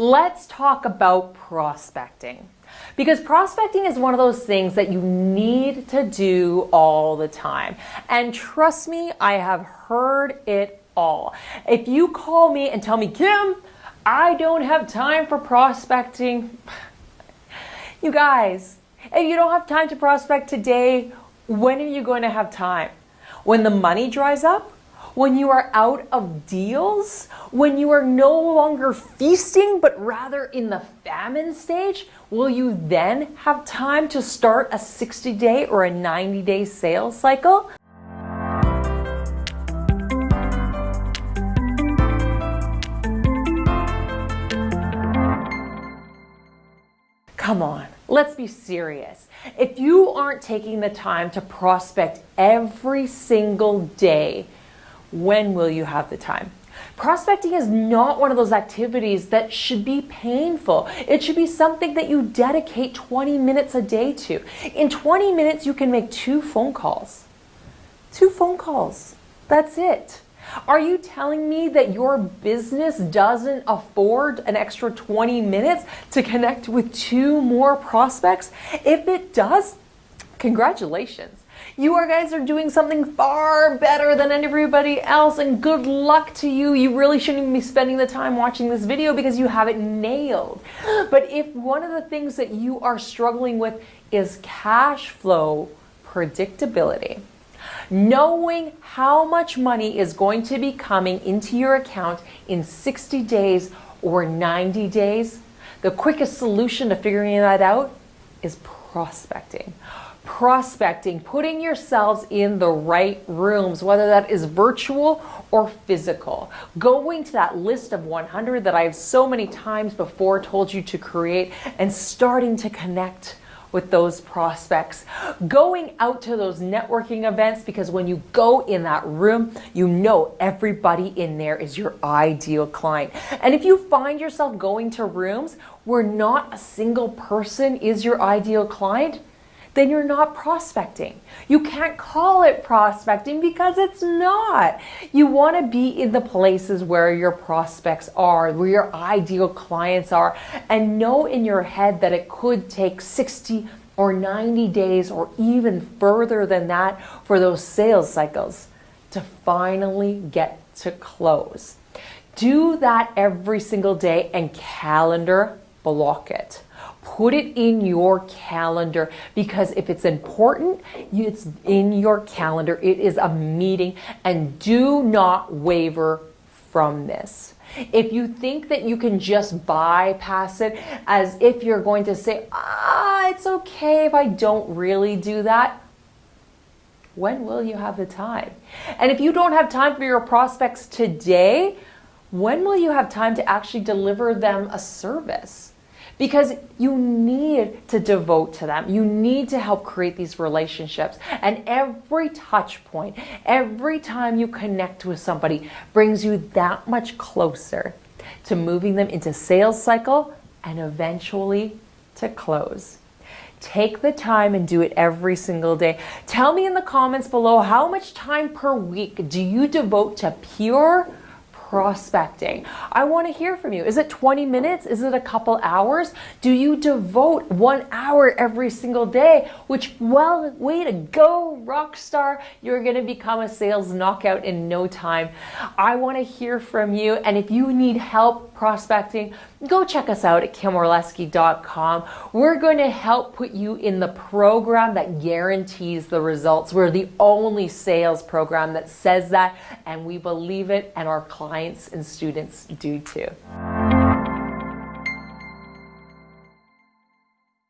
let's talk about prospecting. Because prospecting is one of those things that you need to do all the time. And trust me, I have heard it all. If you call me and tell me, Kim, I don't have time for prospecting, you guys, if you don't have time to prospect today, when are you going to have time? When the money dries up? When you are out of deals, when you are no longer feasting, but rather in the famine stage, will you then have time to start a 60 day or a 90 day sales cycle? Come on, let's be serious. If you aren't taking the time to prospect every single day, when will you have the time? Prospecting is not one of those activities that should be painful. It should be something that you dedicate 20 minutes a day to. In 20 minutes, you can make two phone calls. Two phone calls. That's it. Are you telling me that your business doesn't afford an extra 20 minutes to connect with two more prospects? If it does, congratulations. You are guys are doing something far better than everybody else and good luck to you. You really shouldn't even be spending the time watching this video because you have it nailed. But if one of the things that you are struggling with is cash flow predictability, knowing how much money is going to be coming into your account in 60 days or 90 days, the quickest solution to figuring that out is prospecting prospecting, putting yourselves in the right rooms, whether that is virtual or physical. Going to that list of 100 that I've so many times before told you to create and starting to connect with those prospects. Going out to those networking events because when you go in that room, you know everybody in there is your ideal client. And if you find yourself going to rooms where not a single person is your ideal client, then you're not prospecting. You can't call it prospecting because it's not. You want to be in the places where your prospects are, where your ideal clients are, and know in your head that it could take 60 or 90 days or even further than that for those sales cycles to finally get to close. Do that every single day and calendar block it. Put it in your calendar because if it's important, it's in your calendar. It is a meeting and do not waver from this. If you think that you can just bypass it as if you're going to say, ah, it's okay if I don't really do that, when will you have the time? And if you don't have time for your prospects today, when will you have time to actually deliver them a service? Because you need to devote to them. You need to help create these relationships. And every touch point, every time you connect with somebody brings you that much closer to moving them into sales cycle and eventually to close. Take the time and do it every single day. Tell me in the comments below how much time per week do you devote to pure prospecting. I want to hear from you. Is it 20 minutes? Is it a couple hours? Do you devote one hour every single day? Which, well, way to go, rock star. You're going to become a sales knockout in no time. I want to hear from you. And if you need help prospecting, go check us out at kimorlesky.com. We're going to help put you in the program that guarantees the results. We're the only sales program that says that, and we believe it, and our clients and students do too.